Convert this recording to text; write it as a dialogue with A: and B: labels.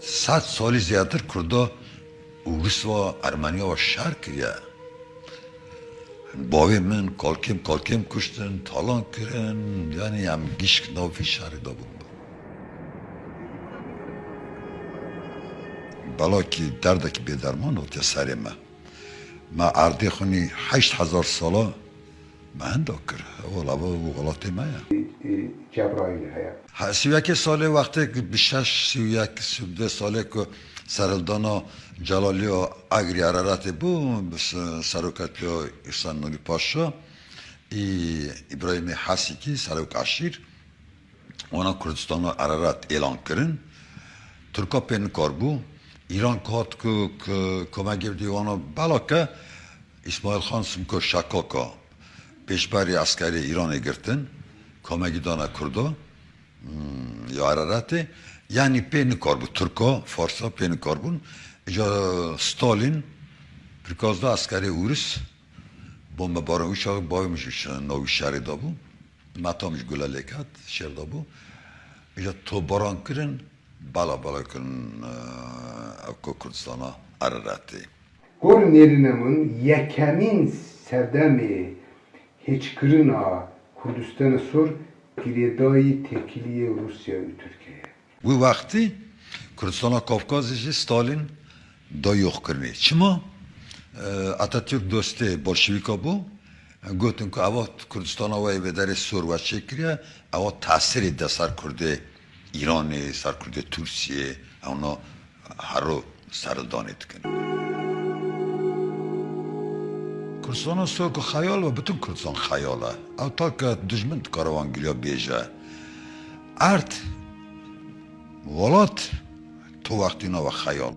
A: صد سالی زیادتر کردا اوروس و ارمنیا و شهر کریه باوی من کالکیم کالکیم کشتن تالان کرن یعنی هم گیشک نافی شهر دا بود بلا کی درد کی بیدرمان و سر ما ما اردی خونی هشت هزار سالا من دکتر اول اول او غلطی جبرائیل
B: یه چه
A: برایی یک سال وقتی بیشش سی یک سی دو سال که سرال دانا جلالیو اغري ارادت بو بس سرکاتي او اصلا نمی پاشه. ای ابراهیم حسی کی سرکاشیر. آن کردستان ارادت اعلان کردن. ترکا پن کار بو. ایران کات که کمک دیوانو بالا که اسماعیل خان سمت کشکاکا. Şakaka. Peşbari askeri İran'a girtin. Koma gidana Kurdo. Hmm, ya Ararat'ı. Yani pen karbu. Türk'a, Farsa pen karbun. Ja Stalin prikazda askeri Urus. Bomba barın uçağı baymış novi şehri da bu. Matamış gülalekat şehir da bu. Ja to baran kırın. Bala bala Avko
B: Kürdistan'a sor giredayı tekiliye Rusya Türkiye.
A: Bu vakti Kürdistan'a Kafkaz'ı Stalin da yok kırmıyor. Çima Atatürk dostu Bolşevika bu. Gotun ki ava Kürdistan'a ve vedere sor ve çekiriye ava tasiri de sar kurdu İran'ı, sar kurdu Türkiye, ona haro sarıldan etkin. Kürdistan'a sor ki hayal ve bütün Kürdistan hayala. Av ta ki düşman karavan gülüyor beje. Art, volat, tu vaktina ve hayal.